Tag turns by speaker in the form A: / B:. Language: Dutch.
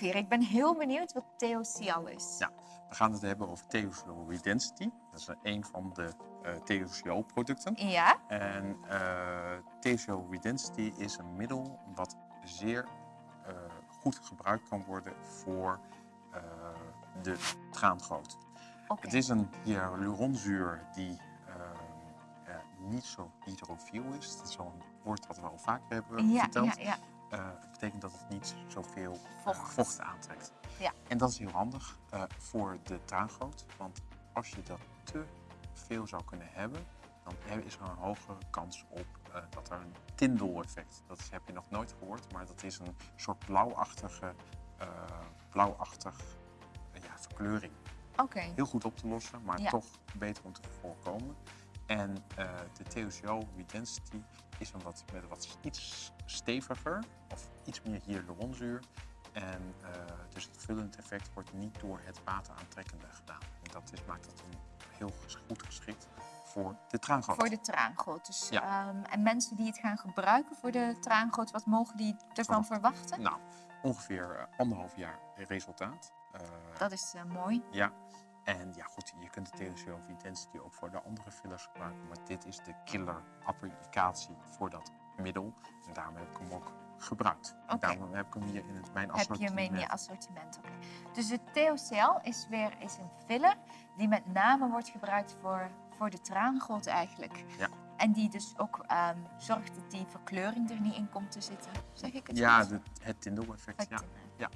A: Ik ben heel benieuwd wat TOCL is.
B: Ja, we gaan het hebben over TOCL Redensity. Dat is een van de uh, TOCL-producten.
A: Ja?
B: En uh, TOCL Redensity is een middel wat zeer uh, goed gebruikt kan worden voor de traangoot. Okay. Het is een hyaluronzuur die niet zo hydrofiel is. Dat is zo'n woord wat we al vaker hebben
A: ja,
B: verteld.
A: Ja, ja.
B: Uh, betekent dat het niet zoveel
A: vocht,
B: uh, vocht aantrekt.
A: Ja.
B: En dat is heel handig uh, voor de traangoot. Want als je dat te veel zou kunnen hebben, dan is er een hogere kans op dat er een Tyndall-effect. Dat heb je nog nooit gehoord, maar dat is een soort blauwachtige, blauwachtig ja, verkleuring.
A: Okay.
B: Heel goed op te lossen, maar
A: ja.
B: toch beter om te voorkomen. En uh, de TOCL Redensity is een wat, met wat iets steviger of iets meer hyaluronzuur. En uh, dus het vullend effect wordt niet door het wateraantrekkende gedaan. En dat is, maakt het een heel goed geschikt voor de traangoot.
A: Voor de traangoot. Dus,
B: ja.
A: um, en mensen die het gaan gebruiken voor de traangoot, wat mogen die ervan verwachten?
B: Nou, ongeveer uh, anderhalf jaar resultaat.
A: dat is mooi.
B: Ja, en ja, goed, je kunt de TOCL Intensity ook voor de andere fillers gebruiken, maar dit is de killer applicatie voor dat middel. En daarom heb ik hem ook gebruikt.
A: Okay.
B: Daarom heb ik hem hier in het, mijn assortiment.
A: Heb je hem in je assortiment, oké. Okay. Dus de TOCL is weer is een filler die met name wordt gebruikt voor, voor de traangoot eigenlijk.
B: Ja.
A: En die dus ook um, zorgt dat die verkleuring er niet in komt te zitten. Zeg ik het
B: Ja, de, het Tyndall-effect. Ja. ja.